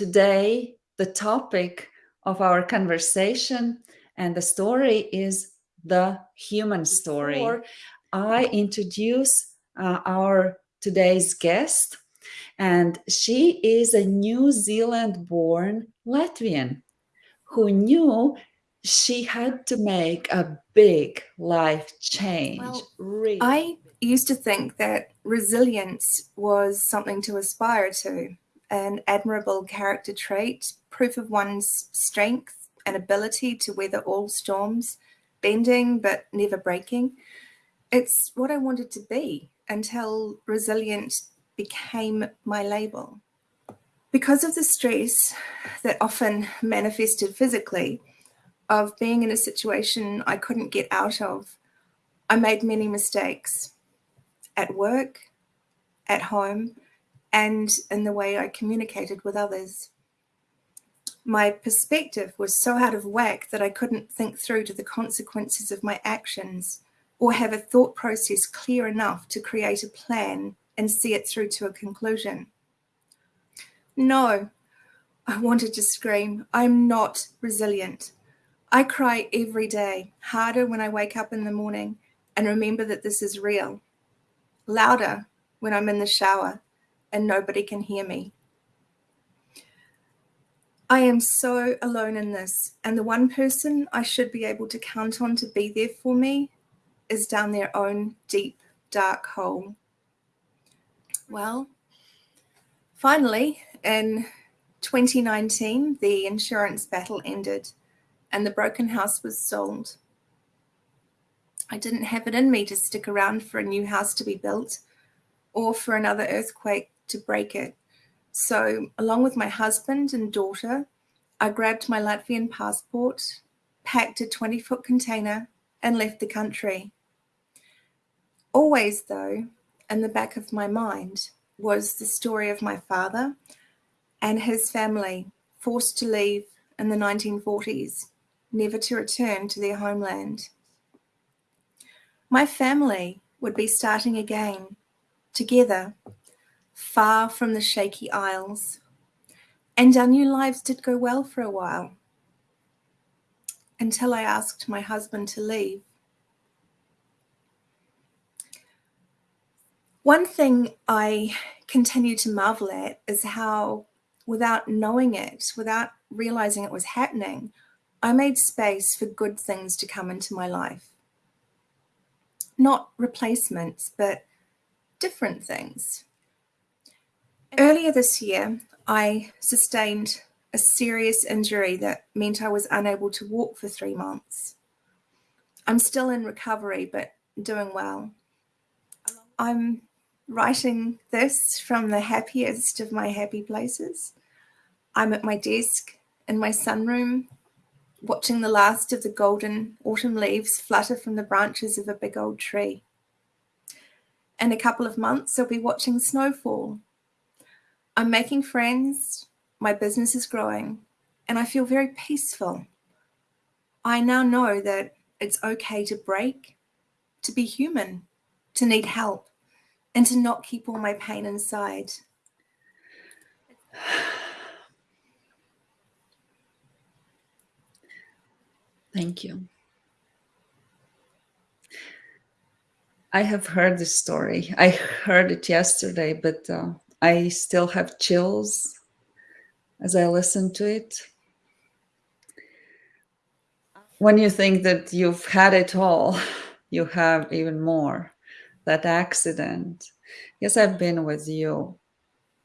today, the topic of our conversation and the story is the human story. Before I introduce uh, our today's guest, and she is a New Zealand born Latvian who knew she had to make a big life change. Well, really. I used to think that resilience was something to aspire to, an admirable character trait, proof of one's strength and ability to weather all storms, bending but never breaking. It's what I wanted to be until resilient became my label. Because of the stress that often manifested physically of being in a situation I couldn't get out of, I made many mistakes at work, at home, and in the way I communicated with others. My perspective was so out of whack that I couldn't think through to the consequences of my actions or have a thought process clear enough to create a plan and see it through to a conclusion. No, I wanted to scream. I'm not resilient. I cry every day, harder when I wake up in the morning and remember that this is real, louder when I'm in the shower and nobody can hear me. I am so alone in this, and the one person I should be able to count on to be there for me is down their own deep, dark hole. Well, finally, in 2019, the insurance battle ended and the broken house was sold. I didn't have it in me to stick around for a new house to be built or for another earthquake to break it. So, along with my husband and daughter, I grabbed my Latvian passport, packed a 20 foot container, and left the country. Always, though, in the back of my mind was the story of my father and his family forced to leave in the 1940s, never to return to their homeland. My family would be starting again, together, far from the shaky isles, and our new lives did go well for a while, until I asked my husband to leave. One thing I continue to marvel at is how, without knowing it, without realizing it was happening, I made space for good things to come into my life. Not replacements, but different things. Earlier this year, I sustained a serious injury that meant I was unable to walk for three months. I'm still in recovery, but doing well. I'm writing this from the happiest of my happy places. I'm at my desk in my sunroom, watching the last of the golden autumn leaves flutter from the branches of a big old tree. In a couple of months, I'll be watching snowfall. I'm making friends, my business is growing, and I feel very peaceful. I now know that it's okay to break, to be human, to need help and to not keep all my pain inside. Thank you. I have heard this story. I heard it yesterday, but uh, I still have chills as I listen to it. When you think that you've had it all, you have even more that accident. Yes, I've been with you,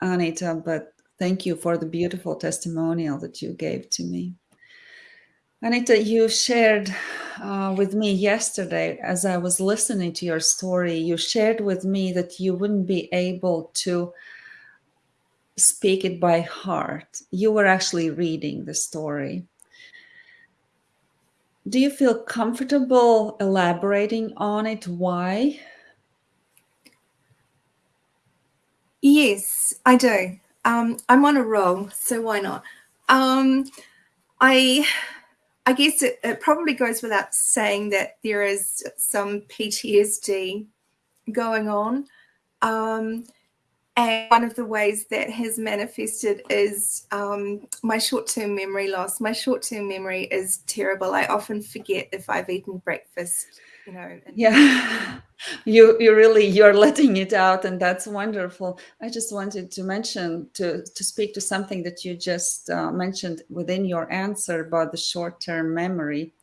Anita, but thank you for the beautiful testimonial that you gave to me. Anita, you shared uh, with me yesterday as I was listening to your story, you shared with me that you wouldn't be able to speak it by heart. You were actually reading the story. Do you feel comfortable elaborating on it? Why? Yes, I do. Um, I'm on a roll, so why not? Um, I, I guess it, it probably goes without saying that there is some PTSD going on. Um, And one of the ways that has manifested is um, my short term memory loss. My short term memory is terrible. I often forget if I've eaten breakfast, you know. yeah, you you really you're letting it out, and that's wonderful. I just wanted to mention to to speak to something that you just uh, mentioned within your answer about the short term memory.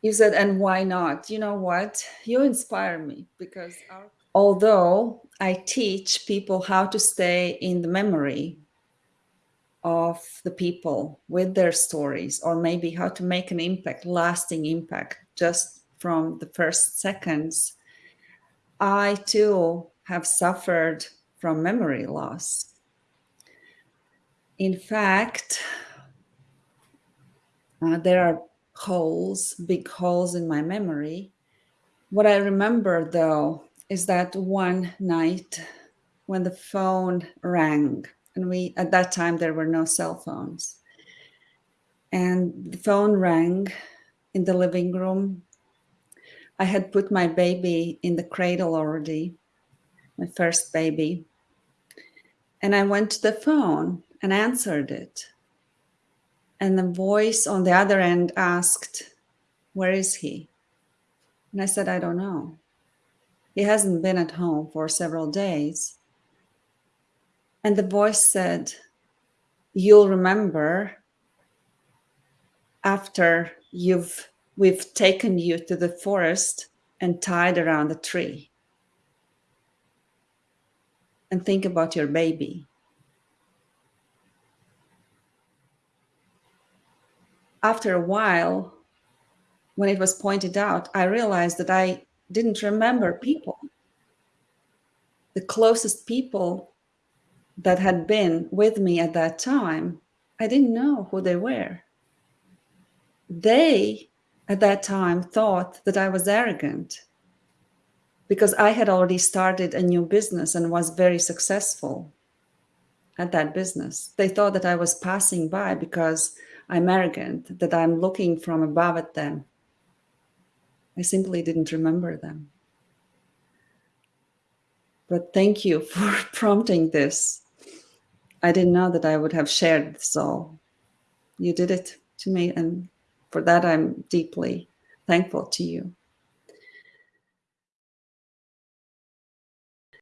You said, and why not? You know what? You inspire me because our although I teach people how to stay in the memory of the people with their stories, or maybe how to make an impact, lasting impact, just from the first seconds, I too have suffered from memory loss. In fact, uh, there are holes, big holes in my memory. What I remember though is that one night when the phone rang and we at that time there were no cell phones. And the phone rang in the living room. I had put my baby in the cradle already my first baby. And i went to the phone and answered it. And the voice on the other end asked where is he? And i said i don't know he hasn't been at home for several days. And the voice said, You'll remember after you've we've taken you to the forest and tied around a tree. And think about your baby. After a while, when it was pointed out, I realized that I didn't remember people. The closest people that had been with me at that time, I didn't know who they were. They, at that time, thought that I was arrogant because I had already started a new business and was very successful at that business. They thought that I was passing by because I'm arrogant, that I'm looking from above at them. I simply didn't remember them. But thank you for prompting this. I didn't know that I would have shared this all. You did it to me, and for that I'm deeply thankful to you.